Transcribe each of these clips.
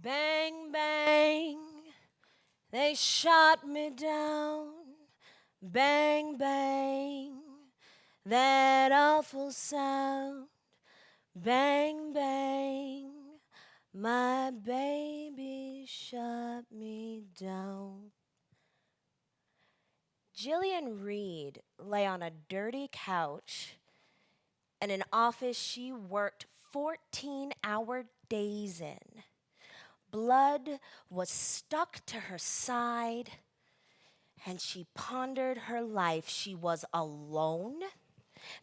Bang, bang, they shot me down. Bang, bang, that awful sound. Bang, bang, my baby shot me down. Jillian Reed lay on a dirty couch in an office she worked 14 hour days in. Blood was stuck to her side, and she pondered her life. She was alone.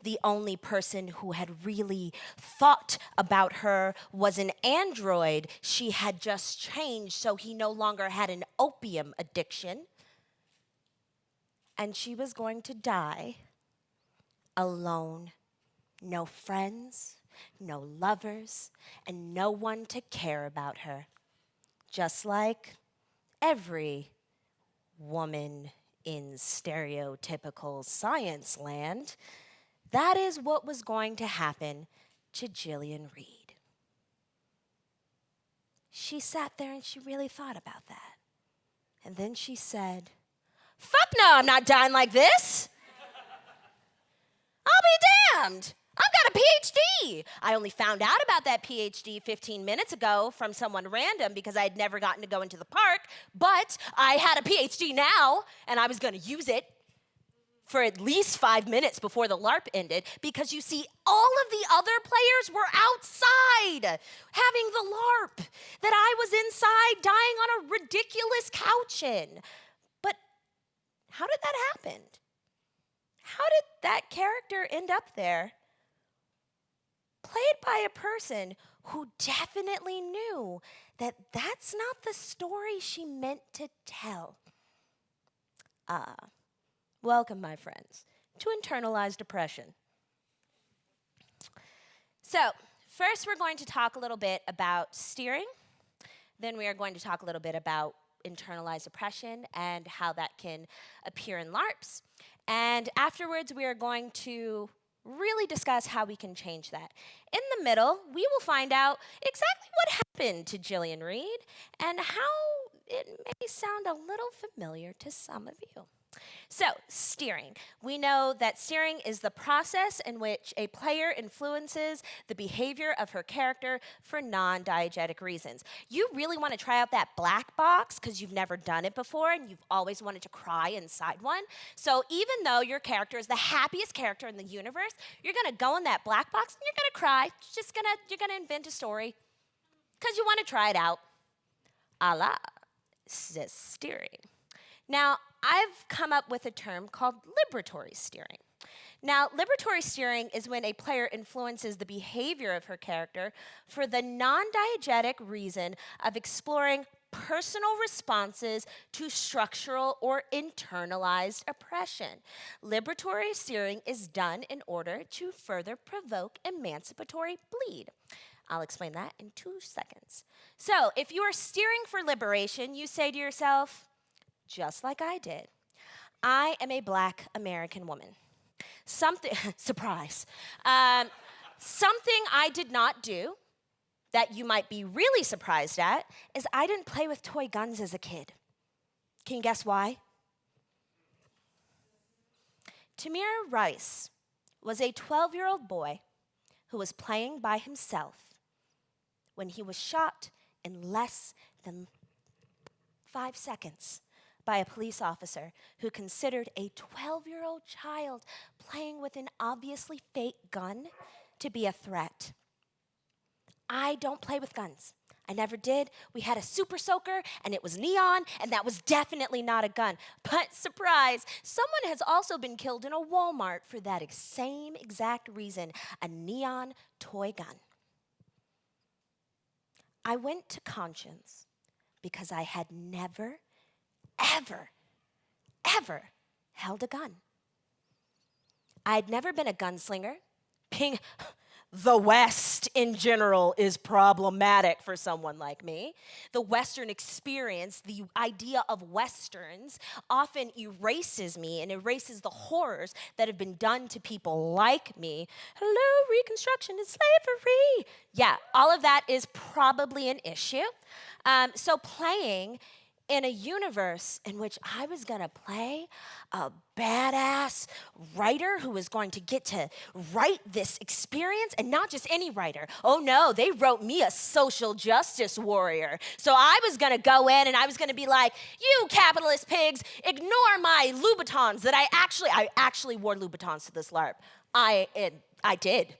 The only person who had really thought about her was an android she had just changed, so he no longer had an opium addiction. And she was going to die alone. No friends, no lovers, and no one to care about her just like every woman in stereotypical science land, that is what was going to happen to Jillian Reed. She sat there and she really thought about that. And then she said, Fuck no, I'm not dying like this. I'll be damned. I've got a PhD. I only found out about that PhD 15 minutes ago from someone random because I had never gotten to go into the park, but I had a PhD now and I was going to use it for at least five minutes before the LARP ended because you see, all of the other players were outside having the LARP that I was inside dying on a ridiculous couch in. But how did that happen? How did that character end up there? Played by a person who definitely knew that that's not the story she meant to tell. Ah, welcome, my friends, to internalized depression. So, first, we're going to talk a little bit about steering. Then, we are going to talk a little bit about internalized depression and how that can appear in LARPs. And afterwards, we are going to really discuss how we can change that. In the middle, we will find out exactly what happened to Jillian Reed and how it may sound a little familiar to some of you. So, steering. We know that steering is the process in which a player influences the behavior of her character for non diegetic reasons. You really want to try out that black box because you've never done it before and you've always wanted to cry inside one. So, even though your character is the happiest character in the universe, you're going to go in that black box and you're going to cry. Just to you're going to invent a story because you want to try it out. A la steering. Now, I've come up with a term called liberatory steering. Now, liberatory steering is when a player influences the behavior of her character for the non diegetic reason of exploring personal responses to structural or internalized oppression. Liberatory steering is done in order to further provoke emancipatory bleed. I'll explain that in two seconds. So, if you are steering for liberation, you say to yourself, just like I did, I am a black American woman. Something, surprise, um, something I did not do that you might be really surprised at is I didn't play with toy guns as a kid. Can you guess why? Tamir Rice was a 12 year old boy who was playing by himself when he was shot in less than five seconds by a police officer who considered a 12 year old child playing with an obviously fake gun to be a threat. I don't play with guns. I never did. We had a super soaker and it was neon, and that was definitely not a gun. But surprise, someone has also been killed in a Walmart for that same exact reason a neon toy gun. I went to Conscience because I had never ever, ever held a gun. I'd never been a gunslinger. Being the West in general is problematic for someone like me. The Western experience, the idea of Westerns, often erases me and erases the horrors that have been done to people like me. Hello, Reconstruction and slavery. Yeah, all of that is probably an issue. Um, so, playing in a universe in which I was going to play a badass writer who was going to get to write this experience and not just any writer. Oh no, they wrote me a social justice warrior. So I was going to go in and I was going to be like, "You capitalist pigs, ignore my Louboutins that I actually I actually wore Louboutins to this LARP. I it, I did.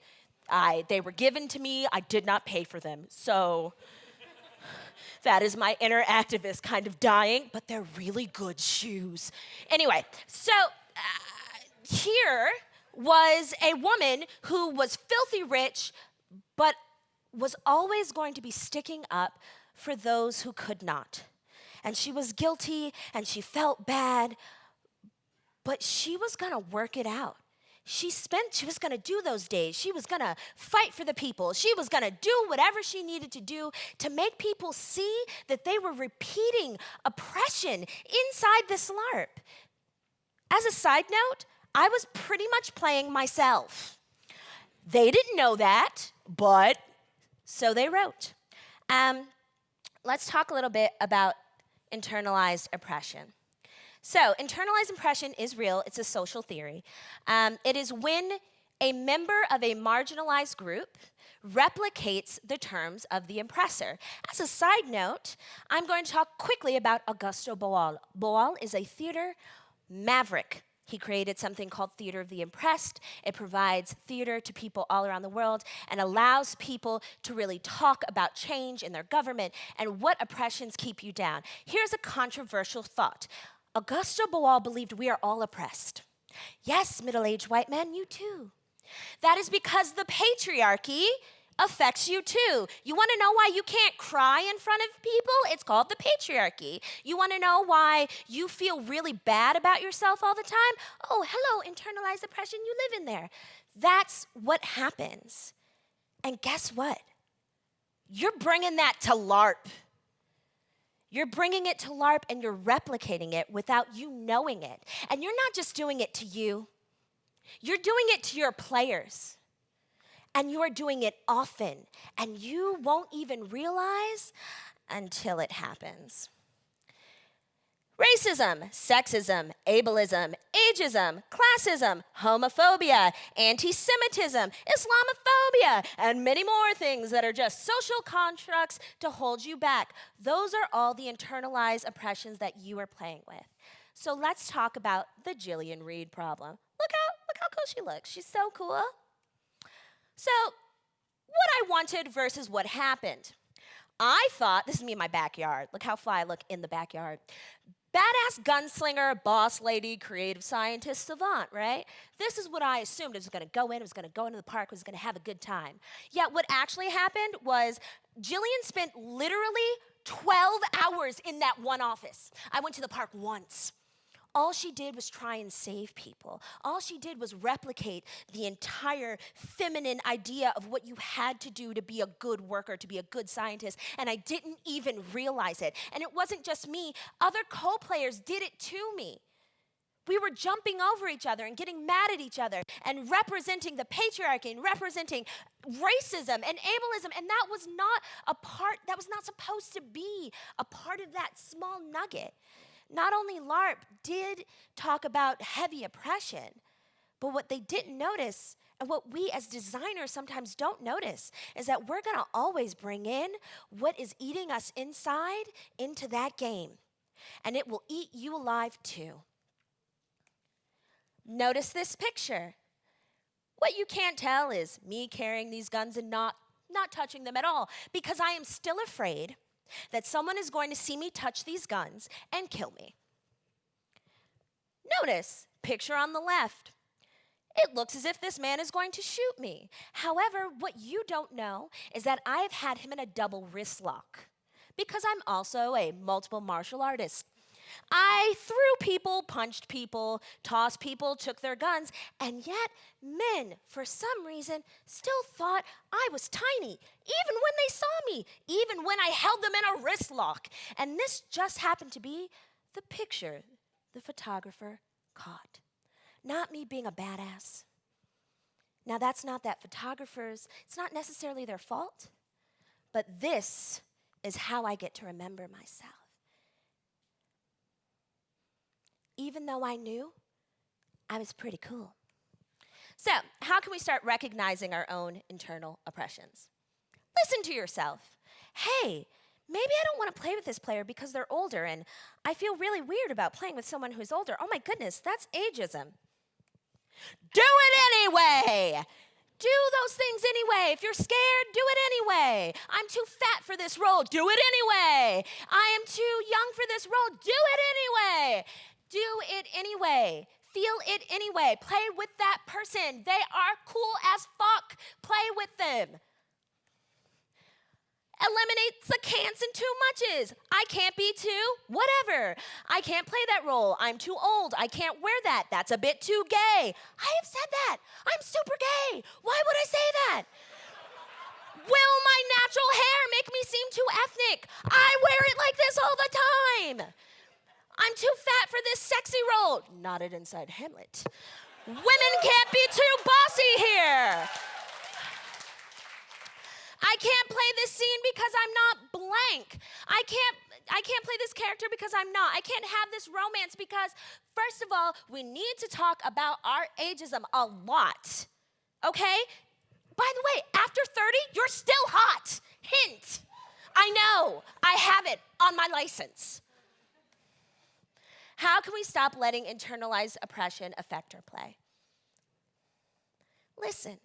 I they were given to me. I did not pay for them. So that is my inner activist kind of dying, but they're really good shoes. Anyway, so uh, here was a woman who was filthy rich, but was always going to be sticking up for those who could not. And she was guilty and she felt bad, but she was gonna work it out she spent, she was gonna do those days. She was gonna fight for the people. She was gonna do whatever she needed to do to make people see that they were repeating oppression inside this LARP. As a side note, I was pretty much playing myself. They didn't know that, but so they wrote. Um, let's talk a little bit about internalized oppression. So, internalized oppression is real, it's a social theory. Um, it is when a member of a marginalized group replicates the terms of the oppressor. As a side note, I'm going to talk quickly about Augusto Boal. Boal is a theater maverick. He created something called Theater of the Oppressed. It provides theater to people all around the world and allows people to really talk about change in their government and what oppressions keep you down. Here's a controversial thought Augusto Boal believed we are all oppressed. Yes, middle aged white man, you too. That is because the patriarchy affects you too. You want to know why you can't cry in front of people? It's called the patriarchy. You want to know why you feel really bad about yourself all the time? Oh, hello, internalized oppression, you live in there. That's what happens. And guess what? You're bringing that to LARP. You're bringing it to LARP and you're replicating it without you knowing it. And you're not just doing it to you, you're doing it to your players. And you are doing it often. And you won't even realize until it happens. Racism, sexism, ableism, ageism, classism, homophobia, anti Semitism, Islamophobia, and many more things that are just social constructs to hold you back. Those are all the internalized oppressions that you are playing with. So let's talk about the Jillian Reed problem. Look how, look how cool she looks. She's so cool. So, what I wanted versus what happened. I thought, this is me in my backyard. Look how fly I look in the backyard badass gunslinger, boss lady, creative scientist, savant, right? This is what I assumed. I was going to go in, I was going to go into the park, I was going to have a good time. Yet what actually happened was Jillian spent literally 12 hours in that one office. I went to the park once. All she did was try and save people. All she did was replicate the entire feminine idea of what you had to do to be a good worker, to be a good scientist. And I didn't even realize it. And it wasn't just me, other co players did it to me. We were jumping over each other and getting mad at each other and representing the patriarchy and representing racism and ableism. And that was not a part, that was not supposed to be a part of that small nugget. Not only LARP did talk about heavy oppression, but what they didn't notice and what we as designers sometimes don't notice is that we're to always bring in what is eating us inside into that game. And it will eat you alive too. Notice this picture. What you can't tell is me carrying these guns and not, not touching them at all because I am still afraid that someone is going to see me touch these guns and kill me. Notice, picture on the left. It looks as if this man is going to shoot me. However, what you don't know is that I have had him in a double wrist lock because I'm also a multiple martial artist. I threw people, punched people, tossed people, took their guns, and yet men, for some reason, still thought I was tiny, even when they saw me, even when I held them in a wrist lock. And this just happened to be the picture the photographer caught. Not me being a badass. Now, that's not that photographers, it's not necessarily their fault, but this is how I get to remember myself. Even though I knew I was pretty cool. So, how can we start recognizing our own internal oppressions? Listen to yourself. Hey, maybe I don't want to play with this player because they're older and I feel really weird about playing with someone who's older. Oh my goodness, that's ageism. Do it anyway. Do those things anyway. If you're scared, do it anyway. I'm too fat for this role. Do it anyway. I am too young for this role. Do it anyway. Do it anyway. Feel it anyway. Play with that person. They are cool as fuck. Play with them eliminates the can'ts and too muches. I can't be too, whatever. I can't play that role. I'm too old. I can't wear that. That's a bit too gay. I have said that. I'm super gay. Why would I say that? Will my natural hair make me seem too ethnic? I wear it like this all the time. I'm too fat for this sexy role. It inside Hamlet. Women can't be too bossy here. I can't play this scene because I'm not blank. I can't I can't play this character because I'm not. I can't have this romance because first of all, we need to talk about our ageism a lot. Okay? By the way, after 30, you're still hot. Hint. I know. I have it on my license. How can we stop letting internalized oppression affect our play? Listen.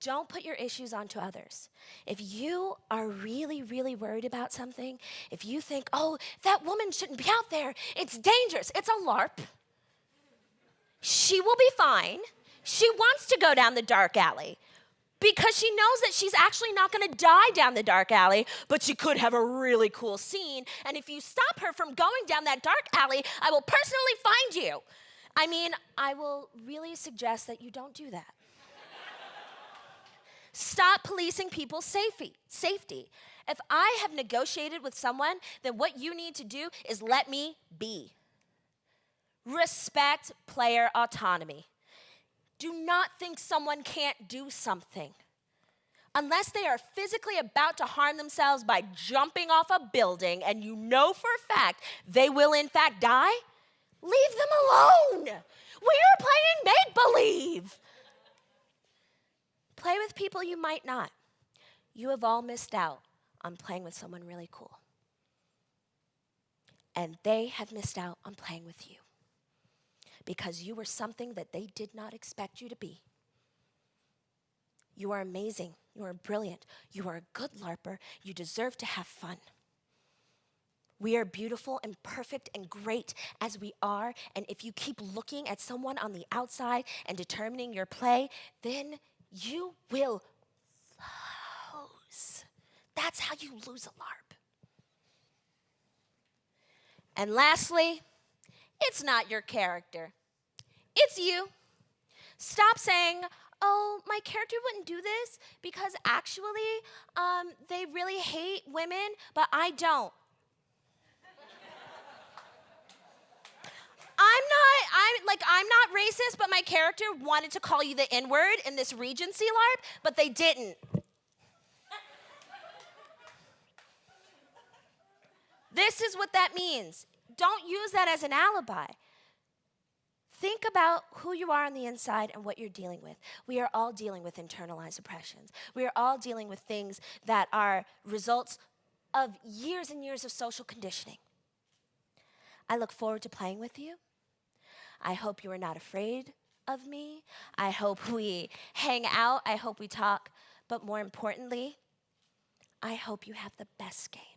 Don't put your issues onto others. If you are really, really worried about something, if you think, oh, that woman shouldn't be out there, it's dangerous, it's a LARP, she will be fine. She wants to go down the dark alley because she knows that she's actually not going to die down the dark alley, but she could have a really cool scene. And if you stop her from going down that dark alley, I will personally find you. I mean, I will really suggest that you don't do that. Stop policing people's safety. Safety. If I have negotiated with someone, then what you need to do is let me be. Respect player autonomy. Do not think someone can't do something. Unless they are physically about to harm themselves by jumping off a building and you know for a fact they will in fact die, leave them alone. We are playing make believe. Play with people you might not. You have all missed out on playing with someone really cool. And they have missed out on playing with you because you were something that they did not expect you to be. You are amazing. You are brilliant. You are a good LARPer. You deserve to have fun. We are beautiful and perfect and great as we are. And if you keep looking at someone on the outside and determining your play, then you will lose. That's how you lose a LARP. And lastly, it's not your character, it's you. Stop saying, oh, my character wouldn't do this because actually um, they really hate women, but I don't. I'm not, I'm like, I'm not racist, but my character wanted to call you the N word in this Regency LARP, but they didn't. this is what that means. Don't use that as an alibi. Think about who you are on the inside and what you're dealing with. We are all dealing with internalized oppressions. We are all dealing with things that are results of years and years of social conditioning. I look forward to playing with you. I hope you are not afraid of me. I hope we hang out. I hope we talk. But more importantly, I hope you have the best games.